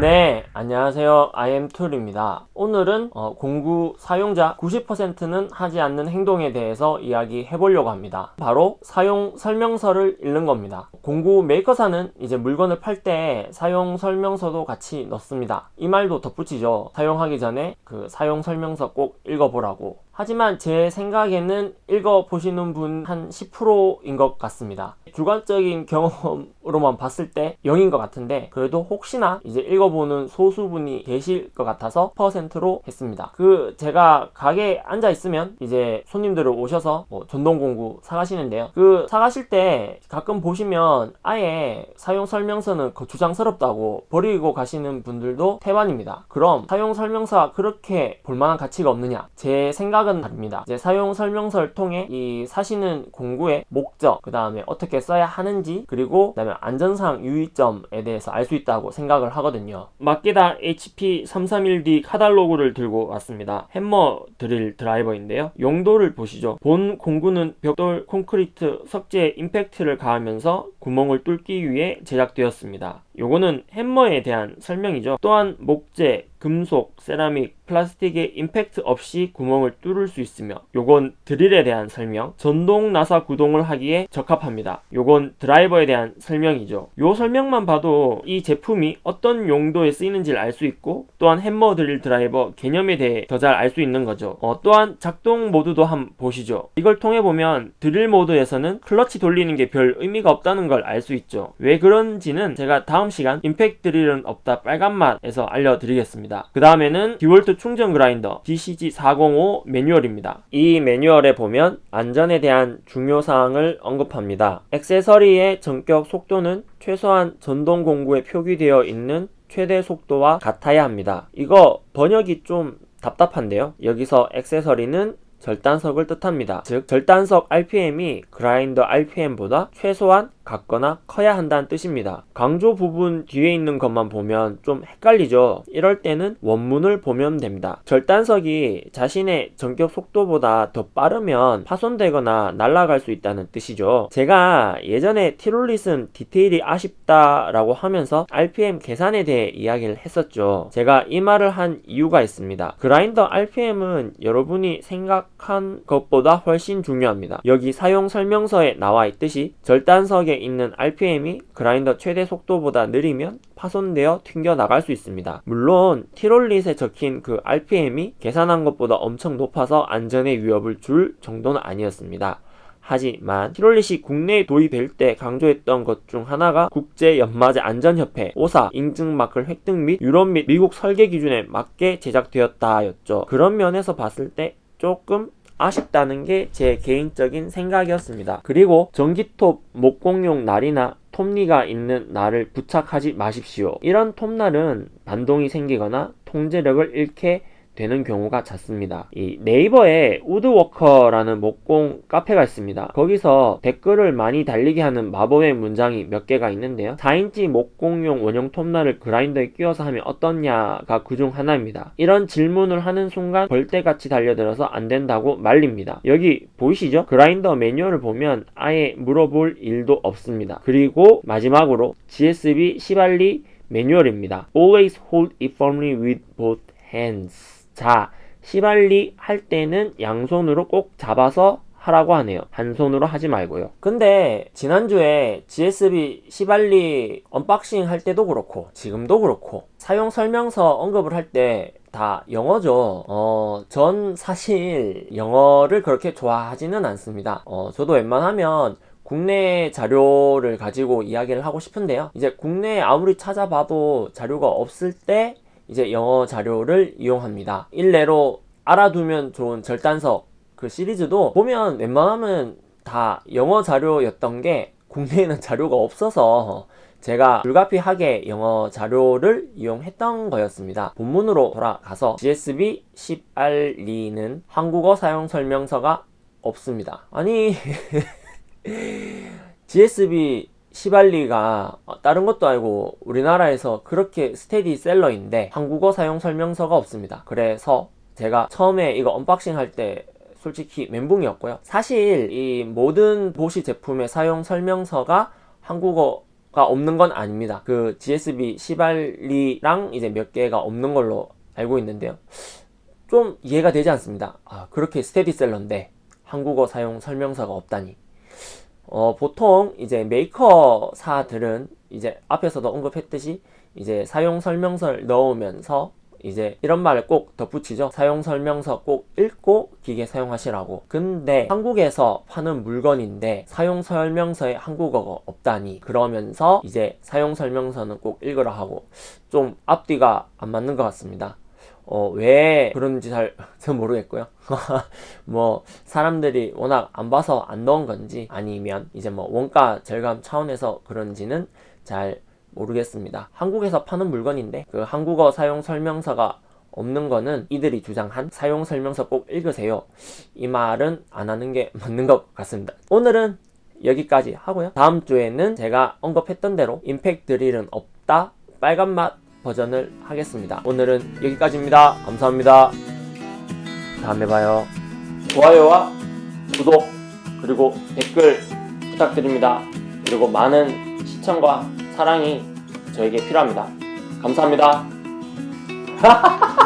네 안녕하세요. IM툴입니다. 오늘은 어, 공구 사용자 90%는 하지 않는 행동에 대해서 이야기해 보려고 합니다. 바로 사용 설명서를 읽는 겁니다. 공구 메이커사는 이제 물건을 팔 때 사용 설명서도 같이 넣습니다. 이 말도 덧붙이죠. 사용하기 전에 그 사용 설명서 꼭 읽어보라고. 하지만 제 생각에는 읽어보시는 분 한 10%인 것 같습니다. 주관적인 경험으로만 봤을 때 0인 것 같은데 그래도 혹시나 이제 읽어 보는 소수분이 계실 것 같아서 퍼센트로 했습니다. 그 제가 가게에 앉아 있으면 이제 손님들을 오셔서 뭐 전동공구 사가시는데요. 그 사가실 때 가끔 보시면 아예 사용 설명서는 거추장스럽다고 버리고 가시는 분들도 태반입니다. 그럼 사용 설명서가 그렇게 볼만한 가치가 없느냐? 제 생각은 다릅니다. 이제 사용 설명서를 통해 이 사시는 공구의 목적 그 다음에 어떻게 써야 하는지 그리고 그 다음에 안전상 유의점에 대해서 알 수 있다고 생각을 하거든요 마케다. HP331D 카달로그를 들고 왔습니다. 햄머 드릴 드라이버인데요. 용도를 보시죠. 본 공구는 벽돌 콘크리트 석재 임팩트를 가하면서 구멍을 뚫기 위해 제작되었습니다. 요거는 햄머에 대한 설명이죠. 또한 목재, 금속, 세라믹, 플라스틱의 임팩트 없이 구멍을 뚫을 수 있으며 요건 드릴에 대한 설명 전동 나사 구동을 하기에 적합합니다. 요건 드라이버에 대한 설명이죠. 요 설명만 봐도 이 제품이 어떤 용도에 쓰이는지를 알 수 있고 또한 햄머 드릴 드라이버 개념에 대해 더 잘 알 수 있는 거죠. 어, 또한 작동 모드도 한번 보시죠. 이걸 통해 보면 드릴 모드에서는 클러치 돌리는 게 별 의미가 없다는 걸 알 수 있죠. 왜 그런지는 제가 다음 시간 임팩트 드릴은 없다 빨간맛에서 알려드리겠습니다 그 다음에는 디월트 충전 그라인더 DCG405 매뉴얼입니다. 이 매뉴얼에 보면 안전에 대한 중요사항을 언급합니다. 액세서리의 정격 속도는 최소한 전동 공구에 표기되어 있는 최대 속도와 같아야 합니다. 이거 번역이 좀 답답한데요. 여기서 액세서리는 절단석을 뜻합니다. 즉 절단석 RPM이 그라인더 RPM보다 최소한 같거나 커야 한다는 뜻입니다. 강조 부분 뒤에 있는 것만 보면 좀 헷갈리죠. 이럴 때는 원문을 보면 됩니다. 절단석이 자신의 전격 속도보다 더 빠르면 파손되거나 날아갈 수 있다는 뜻이죠. 제가 예전에 티롤릿은 디테일이 아쉽다라고 하면서 RPM 계산에 대해 이야기를 했었죠. 제가 이 말을 한 이유가 있습니다. 그라인더 RPM은 여러분이 생각한 것보다 훨씬 중요합니다. 여기 사용 설명서에 나와 있듯이 절단석에 있는 RPM이 그라인더 최대 속도보다 느리면 파손되어 튕겨 나갈 수 있습니다. 물론 티롤릿에 적힌 그 RPM이 계산한 것보다 엄청 높아서 안전에 위협을 줄 정도는 아니었습니다. 하지만 티롤릿이 국내에 도입될 때 강조했던 것 중 하나가 국제연마제 안전협회 오사 인증 마크를 획득 및 유럽 및 미국 설계 기준에 맞게 제작되었다 였죠. 그런 면에서 봤을 때 조금 아쉽다는 게 제 개인적인 생각이었습니다. 그리고 전기톱 목공용 날이나 톱니가 있는 날을 부착하지 마십시오. 이런 톱날은 반동이 생기거나 통제력을 잃게 되는 경우가 잦습니다. 이 네이버에 우드워커라는 목공 카페가 있습니다. 거기서 댓글을 많이 달리게 하는 마법의 문장이 몇 개가 있는데요. 4인치 목공용 원형 톱날을 그라인더에 끼워서 하면 어떻냐가 그중 하나입니다. 이런 질문을 하는 순간 벌떼같이 달려들어서 안 된다고 말립니다. 여기 보이시죠? 그라인더 매뉴얼을 보면 아예 물어볼 일도 없습니다. 그리고 마지막으로 GSB 시발리 매뉴얼입니다. Always hold it firmly with both hands. 자, 시발리 할 때는 양손으로 꼭 잡아서 하라고 하네요. 한 손으로 하지 말고요. 근데 지난주에 GSB 시발리 언박싱 할 때도 그렇고 지금도 그렇고 사용 설명서 언급을 할때 다 영어죠. 어, 전 사실 영어를 그렇게 좋아하지는 않습니다. 어, 저도 웬만하면 국내 자료를 가지고 이야기를 하고 싶은데요. 이제 국내에 아무리 찾아봐도 자료가 없을 때 이제 영어 자료를 이용합니다. 일례로 알아두면 좋은 절단석 그 시리즈도 보면 웬만하면 다 영어 자료였던 게 국내에는 자료가 없어서 제가 불가피하게 영어 자료를 이용했던 거였습니다. 본문으로 돌아가서 GSB 10RE는 한국어 사용 설명서가 없습니다. 아니 GSB 시발리가 다른 것도 아니고 우리나라에서 그렇게 스테디 셀러인데 한국어 사용 설명서가 없습니다 그래서 제가 처음에 이거 unboxing 할때 솔직히 멘붕이었고요 사실 이 모든 보시 제품의 사용 설명서가 한국어 가 없는 건 아닙니다. 그 GSB 시발리랑 이제 몇 개가 없는 걸로 알고 있는데요. 좀 이해가 되지 않습니다. 아, 그렇게 스테디셀러인데 한국어 사용 설명서가 없다니. 어, 보통 이제 메이커사들은 이제 앞에서도 언급했듯이 이제 사용 설명서를 넣으면서 이제 이런 말을 꼭 덧붙이죠. 사용 설명서 꼭 읽고 기계 사용하시라고. 근데 한국에서 파는 물건인데 사용 설명서에 한국어가 없다니 그러면서 이제 사용 설명서는 꼭 읽으라 하고 좀 앞뒤가 안 맞는 것 같습니다. 어, 왜 그런지 잘, 잘 모르겠고요. 뭐, 사람들이 워낙 안 봐서 안 넣은 건지, 아니면 이제 뭐, 원가 절감 차원에서 그런지는 잘 모르겠습니다. 한국에서 파는 물건인데, 그 한국어 사용 설명서가 없는 거는 이들이 주장한 사용 설명서 꼭 읽으세요. 이 말은 안 하는 게 맞는 것 같습니다. 오늘은 여기까지 하고요. 다음 주에는 제가 언급했던 대로 임팩트 드릴은 없다. 빨간 맛 버전을 하겠습니다. 오늘은 여기까지입니다. 감사합니다. 다음에 봐요. 좋아요와 구독 그리고 댓글 부탁드립니다. 그리고 많은 시청과 사랑이 저에게 필요합니다. 감사합니다.